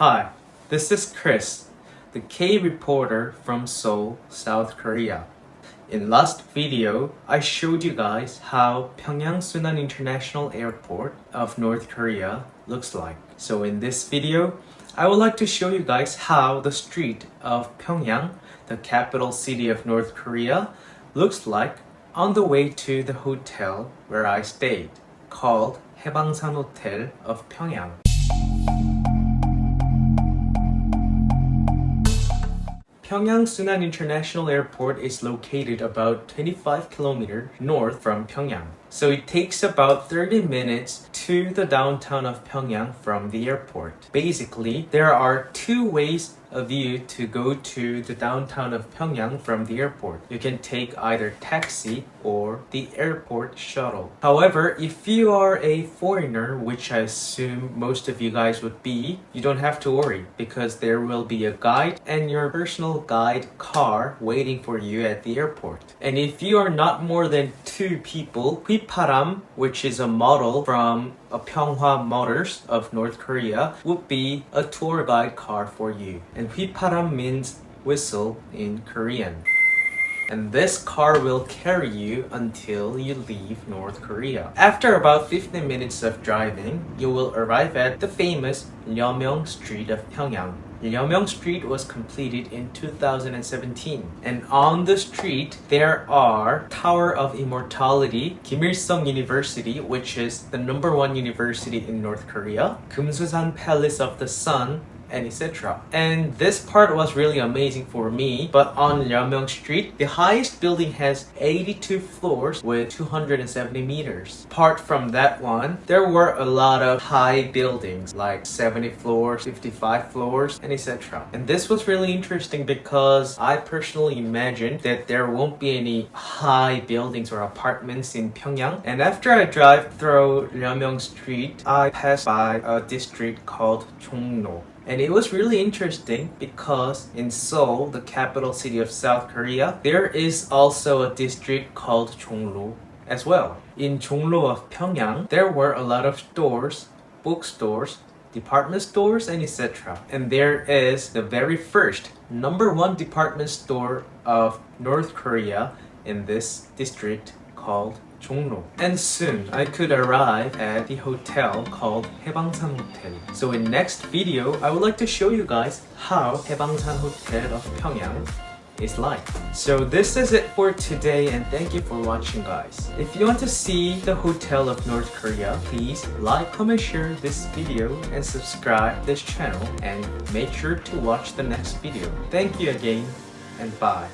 Hi, this is Chris, the K reporter from Seoul, South Korea. In last video, I showed you guys how Pyongyang Sunan International Airport of North Korea looks like. So in this video, I would like to show you guys how the street of Pyongyang, the capital city of North Korea, looks like on the way to the hotel where I stayed, called Haebangsan Hotel of Pyongyang. Pyongyang Sunan International Airport is located about 25 kilometers north from Pyongyang. So it takes about 30 minutes to the downtown of Pyongyang from the airport. Basically, there are two ways of you to go to the downtown of Pyongyang from the airport. You can take either taxi or the airport shuttle. However, if you are a foreigner, which I assume most of you guys would be, you don't have to worry because there will be a guide and your personal guide car waiting for you at the airport. And if you are not more than two people, Hwiparam, which is a model from a Pyeonghwa Motors of North Korea, would be a tour guide car for you. And Hwiparam means whistle in Korean and this car will carry you until you leave North Korea. After about 15 minutes of driving, you will arrive at the famous Lyeomyong Street of Pyongyang. Lyeomyong Street was completed in 2017 and on the street there are Tower of Immortality, Kim Il-sung University which is the number one university in North Korea, Kumsusan Palace of the Sun, and etc. And this part was really amazing for me. But on Lyeomyong Street, the highest building has 82 floors with 270 meters. Apart from that one, there were a lot of high buildings like 70 floors, 55 floors, and etc. And this was really interesting because I personally imagined that there won't be any high buildings or apartments in Pyongyang. And after I drive through Lyeomyong Street, I passed by a district called Jongno. And it was really interesting because in Seoul, the capital city of South Korea, there is also a district called Jongno as well. In Jongno of Pyongyang, there were a lot of stores, bookstores, department stores, and etc. And there is the very first number one department store of North Korea in this district called And soon I could arrive at the hotel called Haebangsan Hotel. So in next video, I would like to show you guys how Haebangsan Hotel of Pyongyang is like. So this is it for today and thank you for watching guys. If you want to see the hotel of North Korea, please like, comment, share this video and subscribe this channel and make sure to watch the next video. Thank you again and bye.